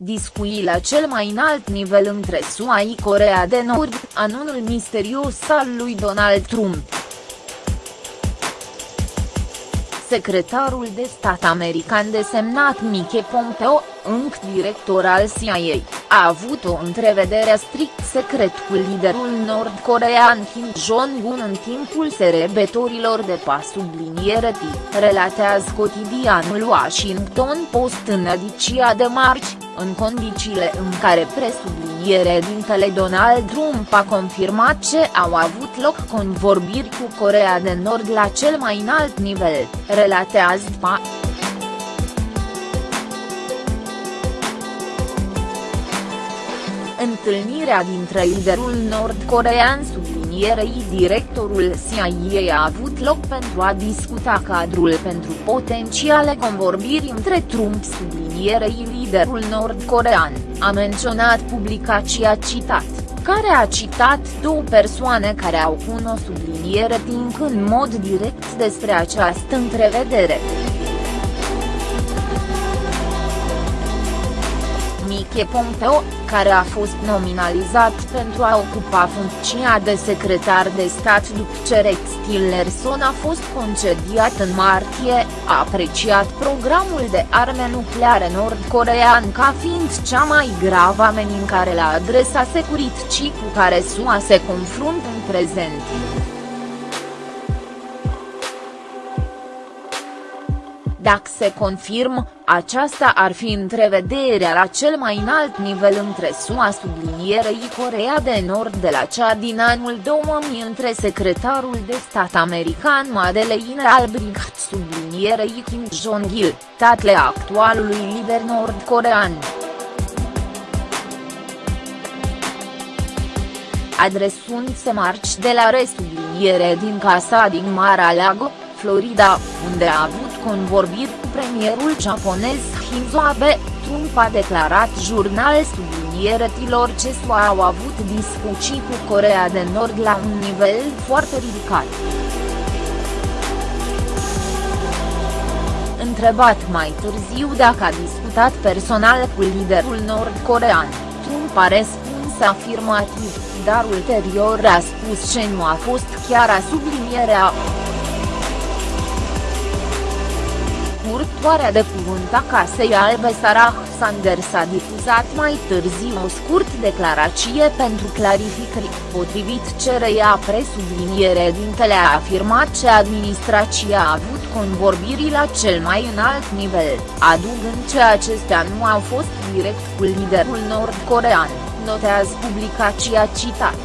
discuții la cel mai înalt nivel între SUA și Corea de Nord, anunul misterios al lui Donald Trump. Secretarul de stat american desemnat Mike Pompeo, înc director al CIA, a avut o întrevedere strict secret cu liderul nord-corean Kim Jong-un în timpul serebetorilor de pas subliniere T, relatează cotidianul Washington Post în ediția de marți, în condițiile în care presubliniere dintele Donald Trump a confirmat ce au avut loc convorbiri cu Corea de Nord la cel mai înalt nivel, relatează PA. Întâlnirea dintre liderul nord-corean sublinierei directorul CIA a avut loc pentru a discuta cadrul pentru potențiale convorbiri între Trump sublinierei liderul nord-corean, a menționat publicația citat care a citat două persoane care au cunoscut subliniere timp în mod direct despre această întrevedere. Mike Pompeo, care a fost nominalizat pentru a ocupa funcția de secretar de stat după ce Rex Tillerson a fost concediat în martie, a apreciat programul de arme nucleare nord-corean ca fiind cea mai gravă amenințare la adresa securității cu care SUA se confruntă în prezent. Dacă se confirmă, aceasta ar fi întrevederea la cel mai înalt nivel între SUA sublinierei Corea de Nord de la cea din anul 2000 între secretarul de stat american Madeleine Albright sublinierei Kim Jong-il, tatăl actualului lider nord-corean. adresându-se marci de la resubliniere din casa din Mar-a-Lago, Florida, unde a avut convorbiri cu premierul japonez Shinzo Abe, Trump a declarat jurnal sublinieretilor ce SUA au avut discuții cu Corea de Nord la un nivel foarte ridicat. Întrebat mai târziu dacă a discutat personal cu liderul nord-corean, Trump a răspuns afirmativ, dar ulterior a spus ce nu a fost chiar a sublinierea purtoarea de cuvânt a Casei Albe Sarah Sanders a difuzat mai târziu o scurt declarație pentru clarificări, potrivit cereia presubliniere dintele a afirmat că administrația a avut convorbiri la cel mai înalt nivel, adugând că acestea nu au fost direct cu liderul nord-corean, notează publicația citat.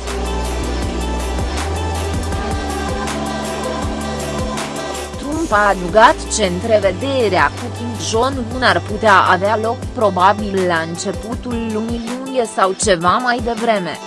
A adugat ce întrevederea cu Kim Jong-un ar putea avea loc probabil la începutul lunii iunie sau ceva mai devreme.